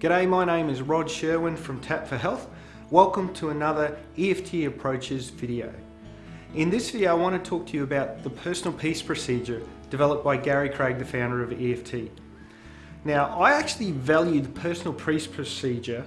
G'day, my name is Rod Sherwin from Tap for Health. Welcome to another EFT Approaches video. In this video I want to talk to you about the personal peace procedure developed by Gary Craig, the founder of EFT. Now I actually value the personal peace procedure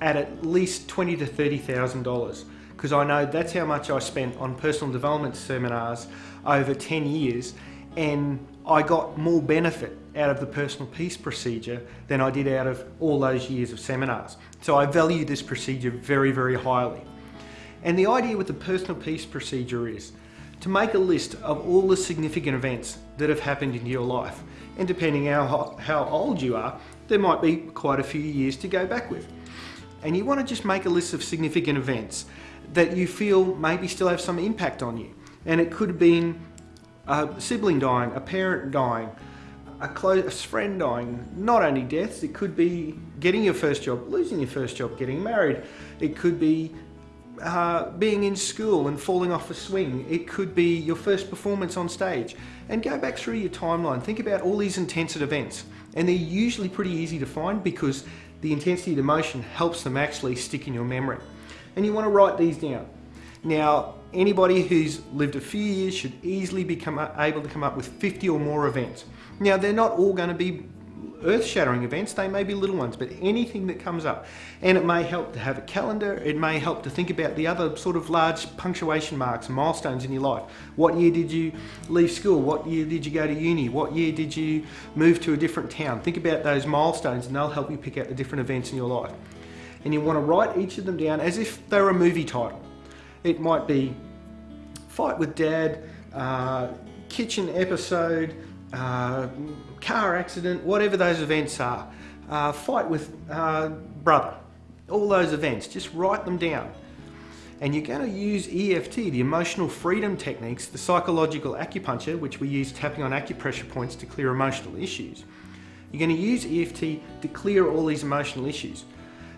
at at least twenty to thirty thousand dollars because I know that's how much I spent on personal development seminars over 10 years and I got more benefit out of the personal peace procedure than I did out of all those years of seminars. So I value this procedure very, very highly. And the idea with the personal peace procedure is to make a list of all the significant events that have happened in your life. And depending how, how old you are, there might be quite a few years to go back with. And you want to just make a list of significant events that you feel maybe still have some impact on you. And it could have been a sibling dying, a parent dying, a close friend dying, not only deaths, it could be getting your first job, losing your first job, getting married. It could be uh, being in school and falling off a swing. It could be your first performance on stage. And go back through your timeline. Think about all these intense events. And they're usually pretty easy to find because the intensity of emotion helps them actually stick in your memory. And you want to write these down. Now, anybody who's lived a few years should easily become able to come up with 50 or more events. Now, they're not all going to be earth-shattering events, they may be little ones, but anything that comes up. And it may help to have a calendar, it may help to think about the other sort of large punctuation marks milestones in your life. What year did you leave school? What year did you go to uni? What year did you move to a different town? Think about those milestones and they'll help you pick out the different events in your life. And you want to write each of them down as if they're a movie title. It might be fight with dad, uh, kitchen episode, uh, car accident, whatever those events are. Uh, fight with uh, brother, all those events, just write them down. And you're going to use EFT, the emotional freedom techniques, the psychological acupuncture, which we use tapping on acupressure points to clear emotional issues. You're going to use EFT to clear all these emotional issues.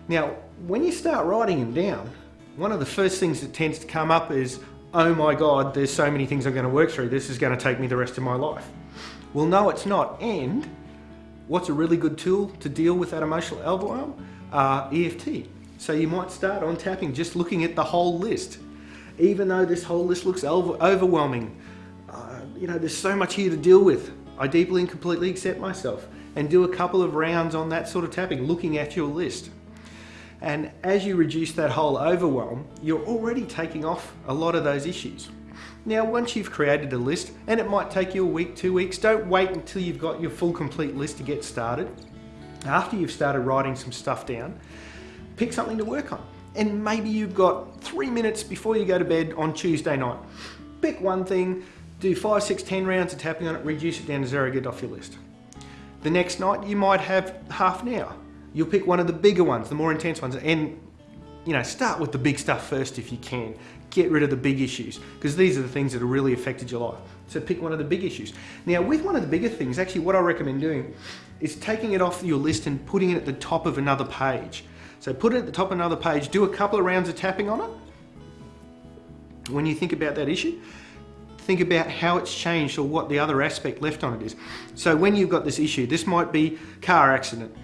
Now, when you start writing them down, one of the first things that tends to come up is, oh my God, there's so many things I'm going to work through. This is going to take me the rest of my life. Well, no, it's not. And what's a really good tool to deal with that emotional overwhelm? Uh, EFT. So you might start on tapping, just looking at the whole list. Even though this whole list looks overwhelming, uh, you know, there's so much here to deal with. I deeply and completely accept myself and do a couple of rounds on that sort of tapping, looking at your list. And as you reduce that whole overwhelm, you're already taking off a lot of those issues. Now, once you've created a list, and it might take you a week, two weeks, don't wait until you've got your full complete list to get started. After you've started writing some stuff down, pick something to work on. And maybe you've got three minutes before you go to bed on Tuesday night. Pick one thing, do five, six, ten rounds of tapping on it, reduce it down to zero, get off your list. The next night, you might have half an hour. You'll pick one of the bigger ones, the more intense ones, and you know, start with the big stuff first if you can. Get rid of the big issues because these are the things that have really affected your life. So pick one of the big issues. Now with one of the bigger things, actually what I recommend doing is taking it off your list and putting it at the top of another page. So put it at the top of another page, do a couple of rounds of tapping on it. When you think about that issue, think about how it's changed or what the other aspect left on it is. So when you've got this issue, this might be car accident,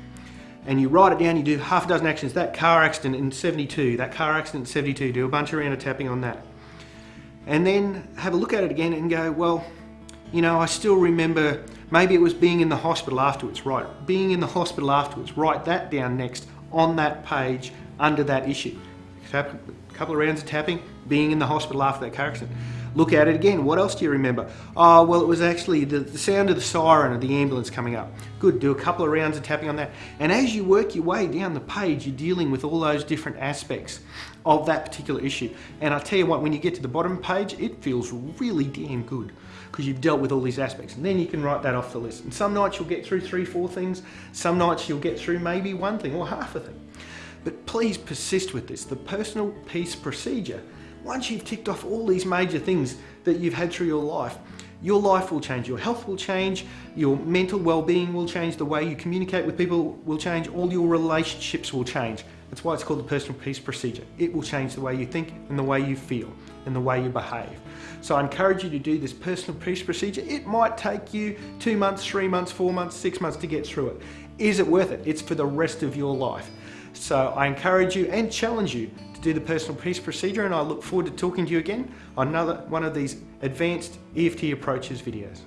and you write it down, you do half a dozen actions, that car accident in 72, that car accident in 72, do a bunch of round of tapping on that. And then have a look at it again and go, well, you know, I still remember, maybe it was being in the hospital afterwards, right? Being in the hospital afterwards, write that down next on that page under that issue. Couple of rounds of tapping, being in the hospital after that car accident. Look at it again. What else do you remember? Oh, well, it was actually the, the sound of the siren of the ambulance coming up. Good, do a couple of rounds of tapping on that. And as you work your way down the page, you're dealing with all those different aspects of that particular issue. And I tell you what, when you get to the bottom page, it feels really damn good because you've dealt with all these aspects. And then you can write that off the list. And some nights you'll get through three, four things. Some nights you'll get through maybe one thing or half a thing. But please persist with this. The personal peace procedure once you've ticked off all these major things that you've had through your life, your life will change, your health will change, your mental well-being will change, the way you communicate with people will change, all your relationships will change. That's why it's called the personal peace procedure. It will change the way you think and the way you feel and the way you behave. So I encourage you to do this personal peace procedure. It might take you two months, three months, four months, six months to get through it. is it worth it? It's for the rest of your life. So I encourage you and challenge you to do the personal peace procedure and I look forward to talking to you again on another one of these advanced EFT approaches videos.